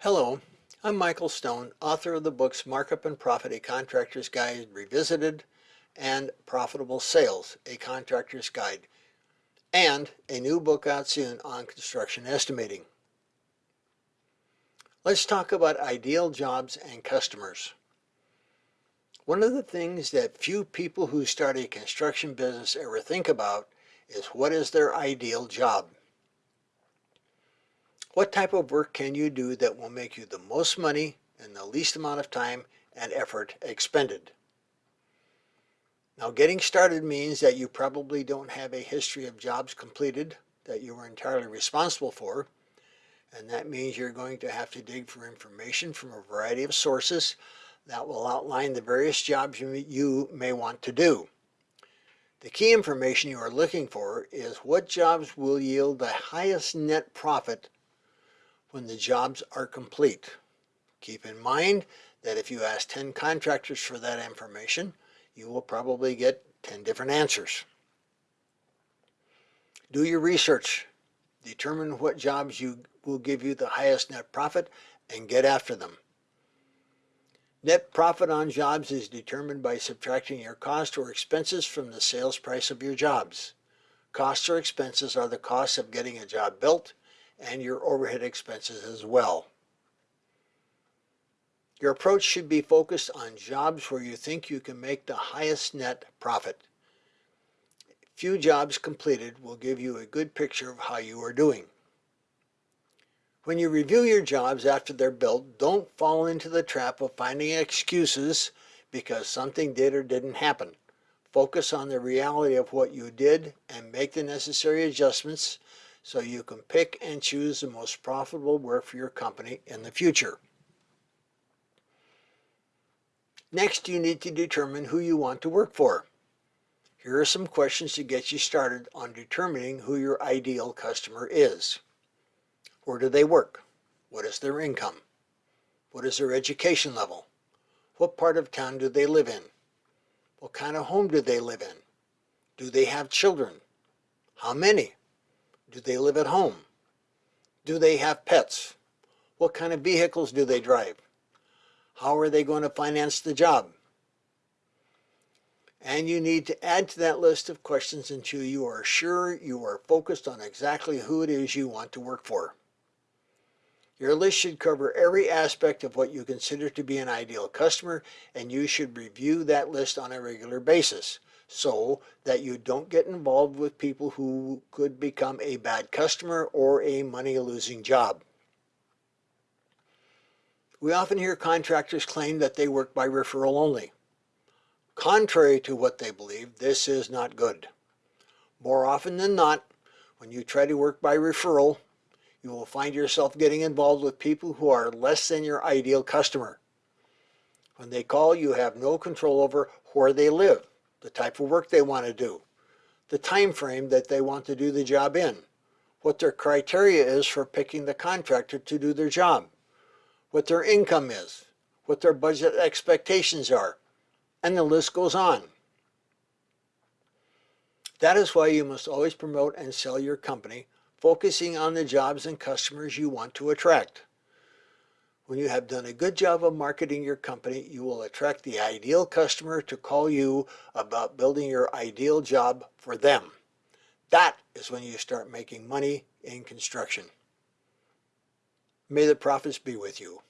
Hello, I'm Michael Stone, author of the books Markup and Profit, A Contractor's Guide Revisited, and Profitable Sales, A Contractor's Guide, and a new book out soon on construction estimating. Let's talk about ideal jobs and customers. One of the things that few people who start a construction business ever think about is what is their ideal job. What type of work can you do that will make you the most money in the least amount of time and effort expended? Now getting started means that you probably don't have a history of jobs completed that you were entirely responsible for and that means you're going to have to dig for information from a variety of sources that will outline the various jobs you may want to do. The key information you are looking for is what jobs will yield the highest net profit when the jobs are complete. Keep in mind that if you ask 10 contractors for that information, you will probably get 10 different answers. Do your research. Determine what jobs you will give you the highest net profit and get after them. Net profit on jobs is determined by subtracting your cost or expenses from the sales price of your jobs. Costs or expenses are the costs of getting a job built and your overhead expenses as well. Your approach should be focused on jobs where you think you can make the highest net profit. Few jobs completed will give you a good picture of how you are doing. When you review your jobs after they're built, don't fall into the trap of finding excuses because something did or didn't happen. Focus on the reality of what you did and make the necessary adjustments so you can pick and choose the most profitable work for your company in the future. Next, you need to determine who you want to work for. Here are some questions to get you started on determining who your ideal customer is. Where do they work? What is their income? What is their education level? What part of town do they live in? What kind of home do they live in? Do they have children? How many? Do they live at home? Do they have pets? What kind of vehicles do they drive? How are they going to finance the job? And you need to add to that list of questions until you are sure you are focused on exactly who it is you want to work for. Your list should cover every aspect of what you consider to be an ideal customer and you should review that list on a regular basis so that you don't get involved with people who could become a bad customer or a money-losing job. We often hear contractors claim that they work by referral only. Contrary to what they believe, this is not good. More often than not, when you try to work by referral, you will find yourself getting involved with people who are less than your ideal customer. When they call, you have no control over where they live, the type of work they want to do, the time frame that they want to do the job in, what their criteria is for picking the contractor to do their job, what their income is, what their budget expectations are, and the list goes on. That is why you must always promote and sell your company focusing on the jobs and customers you want to attract. When you have done a good job of marketing your company, you will attract the ideal customer to call you about building your ideal job for them. That is when you start making money in construction. May the profits be with you.